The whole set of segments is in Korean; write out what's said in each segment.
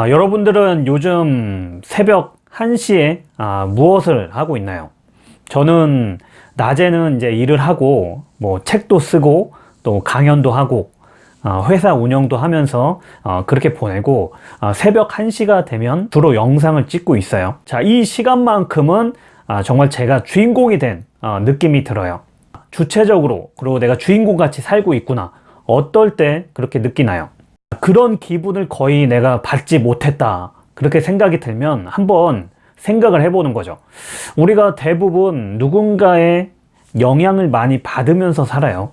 아, 여러분들은 요즘 새벽 1시에 아, 무엇을 하고 있나요? 저는 낮에는 이제 일을 하고 뭐 책도 쓰고 또 강연도 하고 어, 회사 운영도 하면서 어, 그렇게 보내고 어, 새벽 1시가 되면 주로 영상을 찍고 있어요 자 이 시간만큼은 아, 정말 제가 주인공이 된 어, 느낌이 들어요 주체적으로 그리고 내가 주인공 같이 살고 있구나 어떨 때 그렇게 느끼나요? 그런 기분을 거의 내가 받지 못했다. 그렇게 생각이 들면 한번 생각을 해보는 거죠. 우리가 대부분 누군가의 영향을 많이 받으면서 살아요.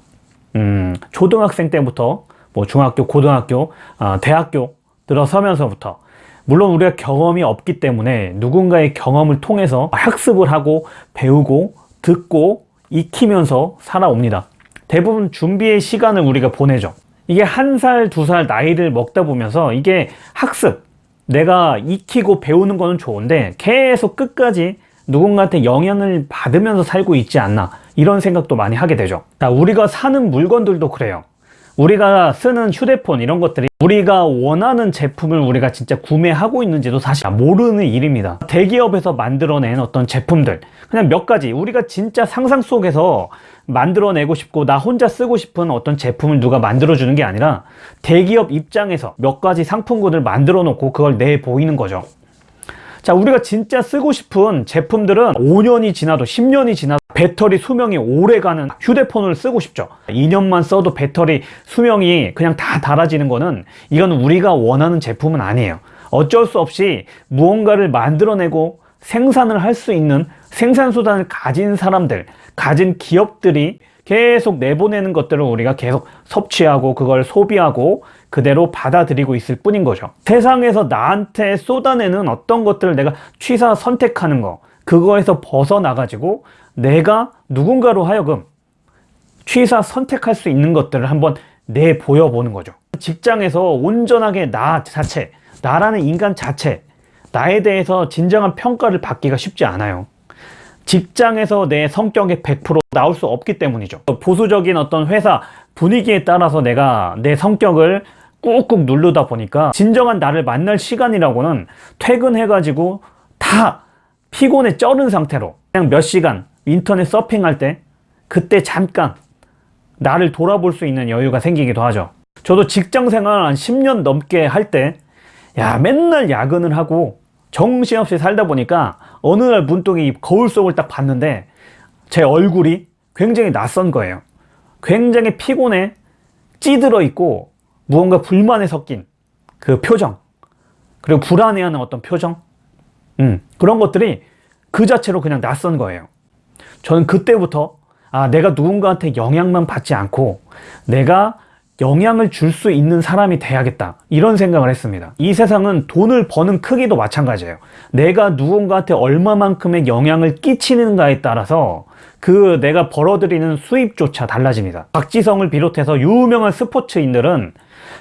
음, 초등학생 때부터 뭐 중학교, 고등학교, 아, 대학교 들어서면서부터. 물론 우리가 경험이 없기 때문에 누군가의 경험을 통해서 학습을 하고 배우고 듣고 익히면서 살아옵니다. 대부분 준비의 시간을 우리가 보내죠 이게 한 살, 두 살 나이를 먹다 보면서 이게 학습 내가 익히고 배우는 거는 좋은데 계속 끝까지 누군가한테 영향을 받으면서 살고 있지 않나 이런 생각도 많이 하게 되죠. 자, 우리가 사는 물건들도 그래요 우리가 쓰는 휴대폰 이런 것들이 우리가 원하는 제품을 우리가 진짜 구매하고 있는지도 사실 모르는 일입니다. 대기업에서 만들어낸 어떤 제품들. 그냥 몇 가지. 우리가 진짜 상상 속에서 만들어내고 싶고 나 혼자 쓰고 싶은 어떤 제품을 누가 만들어주는 게 아니라 대기업 입장에서 몇 가지 상품군을 만들어 놓고 그걸 내 보이는 거죠 자 우리가 진짜 쓰고 싶은 제품들은 5년이 지나도 10년이 지나도 배터리 수명이 오래가는 휴대폰을 쓰고 싶죠. 2년만 써도 배터리 수명이 그냥 다 닳아지는 거는 이건 우리가 원하는 제품은 아니에요. 어쩔 수 없이 무언가를 만들어내고 생산을 할 수 있는 생산수단을 가진 사람들 가진 기업들이 계속 내보내는 것들을 우리가 계속 섭취하고 그걸 소비하고 그대로 받아들이고 있을 뿐인 거죠. 세상에서 나한테 쏟아내는 어떤 것들을 내가 취사 선택하는 거 그거에서 벗어나 가지고 내가 누군가로 하여금 취사 선택할 수 있는 것들을 한번 내보여 보는 거죠. 직장에서 온전하게 나 자체 나라는 인간 자체 나에 대해서 진정한 평가를 받기가 쉽지 않아요 직장에서 내 성격의 100% 나올 수 없기 때문이죠. 보수적인 어떤 회사 분위기에 따라서 내가 내 성격을 꾹꾹 누르다 보니까 진정한 나를 만날 시간이라고는 퇴근해 가지고 다 피곤에 쩔은 상태로 그냥 몇 시간 인터넷 서핑할 때 그때 잠깐 나를 돌아볼 수 있는 여유가 생기기도 하죠. 저도 직장생활 한 10년 넘게 할 때 야 맨날 야근을 하고 정신없이 살다 보니까 어느 날 문득 이 거울 속을 딱 봤는데 제 얼굴이 굉장히 낯선 거예요. 굉장히 피곤해 찌들어 있고 무언가 불만에 섞인 그 표정 그리고 불안해하는 어떤 표정 음, 그런 것들이 그 자체로 그냥 낯선 거예요. 저는 그때부터 아 내가 누군가한테 영향만 받지 않고 내가 영향을 줄 수 있는 사람이 돼야겠다. 이런 생각을 했습니다. 이 세상은 돈을 버는 크기도 마찬가지예요. 내가 누군가한테 얼마만큼의 영향을 끼치는가에 따라서 그 내가 벌어들이는 수입조차 달라집니다. 박지성을 비롯해서 유명한 스포츠인들은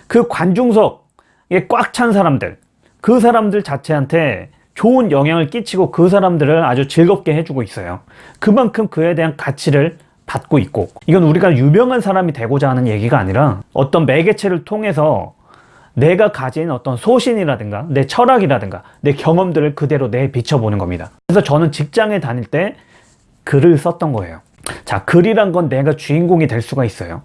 그 관중석에 꽉 찬 사람들 그 사람들 자체한테 좋은 영향을 끼치고 그 사람들을 아주 즐겁게 해주고 있어요. 그만큼 그에 대한 가치를 받고 있고 이건 우리가 유명한 사람이 되고자 하는 얘기가 아니라 어떤 매개체를 통해서 내가 가진 어떤 소신이라든가 내 철학이라든가 내 경험들을 그대로 내 비춰보는 겁니다. 그래서 저는 직장에 다닐 때 글을 썼던 거예요. 자 글이란 건 내가 주인공이 될 수가 있어요.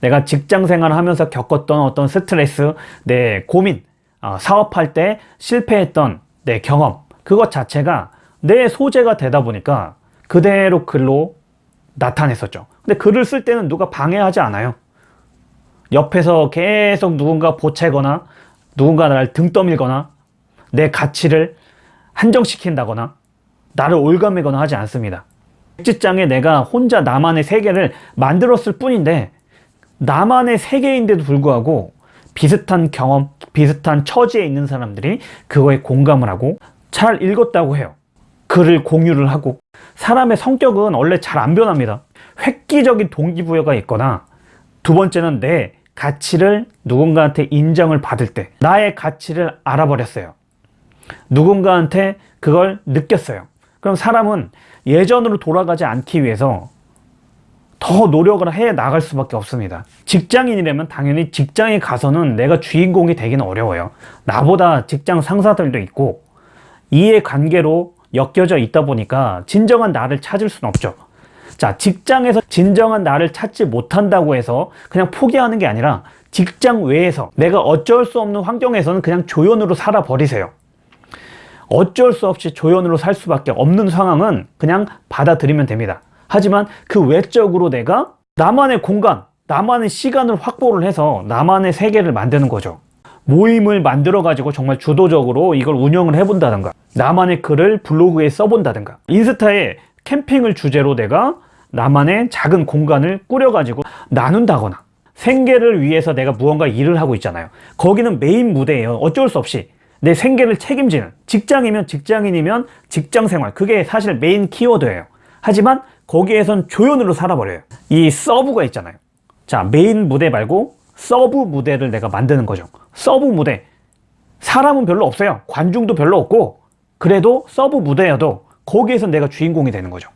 내가 직장 생활을 하면서 겪었던 어떤 스트레스 내 고민 어, 사업할 때 실패했던 내 경험 그것 자체가 내 소재가 되다 보니까 그대로 글로 나타냈었죠. 근데 글을 쓸 때는 누가 방해하지 않아요. 옆에서 계속 누군가 보채거나 누군가 나를 등 떠밀거나 내 가치를 한정시킨다거나 나를 올가매거나 하지 않습니다. 백지장에 내가 혼자 나만의 세계를 만들었을 뿐인데 나만의 세계인데도 불구하고 비슷한 경험, 비슷한 처지에 있는 사람들이 그거에 공감을 하고 잘 읽었다고 해요. 글을 공유를 하고 사람의 성격은 원래 잘 안 변합니다. 획기적인 동기부여가 있거나 두 번째는 내 가치를 누군가한테 인정을 받을 때 나의 가치를 알아버렸어요. 누군가한테 그걸 느꼈어요. 그럼 사람은 예전으로 돌아가지 않기 위해서 더 노력을 해 나갈 수밖에 없습니다. 직장인이라면 당연히 직장에 가서는 내가 주인공이 되기는 어려워요. 나보다 직장 상사들도 있고 이해 관계로 엮여져 있다 보니까 진정한 나를 찾을 수는 없죠. 자, 직장에서 진정한 나를 찾지 못한다고 해서 그냥 포기하는 게 아니라 직장 외에서 내가 어쩔 수 없는 환경에서는 그냥 조연으로 살아버리세요. 어쩔 수 없이 조연으로 살 수밖에 없는 상황은 그냥 받아들이면 됩니다. 하지만 그 외적으로 내가 나만의 공간, 나만의 시간을 확보를 해서 나만의 세계를 만드는 거죠. 모임을 만들어 가지고 정말 주도적으로 이걸 운영을 해본다든가 나만의 글을 블로그에 써본다든가 인스타에 캠핑을 주제로 내가 나만의 작은 공간을 꾸려 가지고 나눈다거나 생계를 위해서 내가 무언가 일을 하고 있잖아요. 거기는 메인 무대예요. 어쩔 수 없이 내 생계를 책임지는 직장이면 직장인이면 직장 생활 그게 사실 메인 키워드예요. 하지만 거기에선 조연으로 살아버려요. 이 서브가 있잖아요. 자 메인 무대 말고 서브 무대를 내가 만드는 거죠. 서브 무대 사람은 별로 없어요. 관중도 별로 없고 그래도 서브 무대여도 거기에서 내가 주인공이 되는 거죠.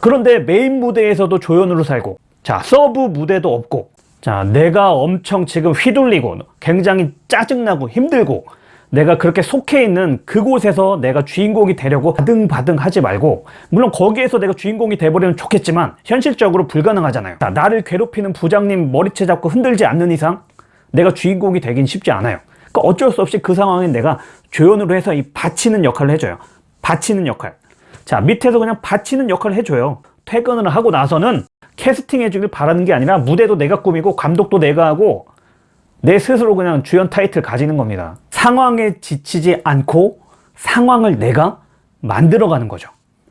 그런데 메인 무대에서도 조연으로 살고 자 서브 무대도 없고 자 내가 엄청 지금 휘둘리고 굉장히 짜증나고 힘들고 내가 그렇게 속해 있는 그곳에서 내가 주인공이 되려고 바등바등 하지 말고 물론 거기에서 내가 주인공이 돼버리면 좋겠지만 현실적으로 불가능하잖아요 자, 나를 괴롭히는 부장님 머리채 잡고 흔들지 않는 이상 내가 주인공이 되긴 쉽지 않아요. 그러니까 어쩔 수 없이 그 상황에 내가 조연으로 해서 이 받치는 역할을 해줘요. 받치는 역할. 자 밑에서 그냥 받치는 역할을 해줘요. 퇴근을 하고 나서는 캐스팅 해주길 바라는 게 아니라 무대도 내가 꾸미고 감독도 내가 하고 내 스스로 그냥 주연 타이틀 가지는 겁니다. 상황에 지치지 않고 상황을 내가 만들어가는 거죠